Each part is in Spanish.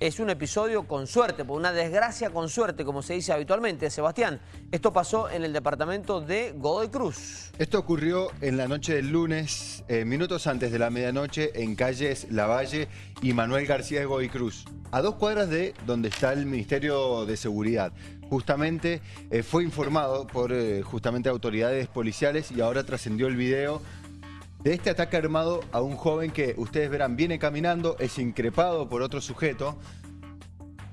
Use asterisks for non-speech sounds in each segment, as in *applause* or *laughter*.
es un episodio con suerte, por una desgracia con suerte, como se dice habitualmente. Sebastián, esto pasó en el departamento de Godoy Cruz. Esto ocurrió en la noche del lunes, eh, minutos antes de la medianoche, en calles Lavalle y Manuel García de Godoy Cruz, a dos cuadras de donde está el Ministerio de Seguridad. Justamente eh, fue informado por eh, justamente autoridades policiales y ahora trascendió el video de este ataque armado a un joven que ustedes verán viene caminando, es increpado por otro sujeto.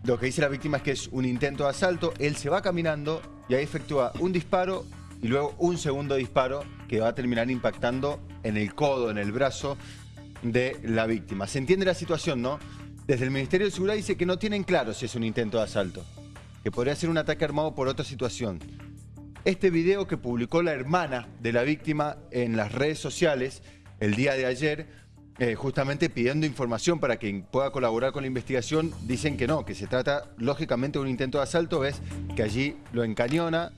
Lo que dice la víctima es que es un intento de asalto. Él se va caminando y ahí efectúa un disparo y luego un segundo disparo que va a terminar impactando en el codo, en el brazo de la víctima. Se entiende la situación, ¿no? Desde el Ministerio de Seguridad dice que no tienen claro si es un intento de asalto, que podría ser un ataque armado por otra situación. Este video que publicó la hermana de la víctima en las redes sociales el día de ayer, eh, justamente pidiendo información para quien pueda colaborar con la investigación, dicen que no, que se trata lógicamente de un intento de asalto, ves que allí lo encañona,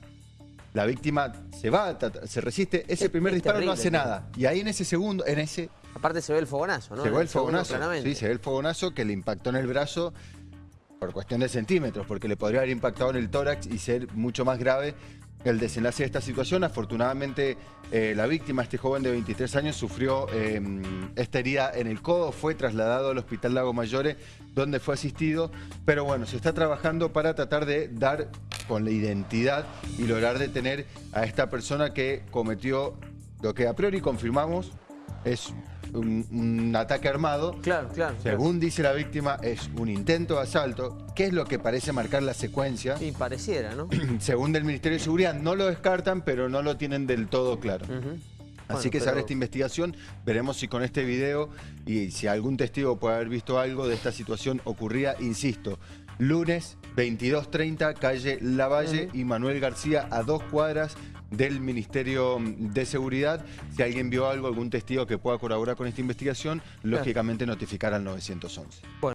la víctima se va, se resiste, ese primer disparo no hace nada. Y ahí en ese segundo, en ese... Aparte se ve el fogonazo, ¿no? Se ve el fogonazo, sí, se ve el fogonazo que le impactó en el brazo por cuestión de centímetros, porque le podría haber impactado en el tórax y ser mucho más grave el desenlace de esta situación. Afortunadamente, eh, la víctima, este joven de 23 años, sufrió eh, esta herida en el codo, fue trasladado al Hospital Lago Mayore, donde fue asistido. Pero bueno, se está trabajando para tratar de dar con la identidad y lograr detener a esta persona que cometió lo que a priori confirmamos es un, ataque armado. Claro, claro. Según dice la víctima, es un intento de asalto. ¿Qué es lo que parece marcar la secuencia? Y pareciera, ¿no? *clears throat* Según el Ministerio de Seguridad, no lo descartan, pero no lo tienen del todo claro. Así que se esta investigación, veremos si con este video y si algún testigo puede haber visto algo de esta situación ocurría, insisto, lunes 22.30, calle Lavalle y Manuel García a dos cuadras del Ministerio de Seguridad. Si alguien vio algo, algún testigo que pueda colaborar con esta investigación, lógicamente notificar al 911.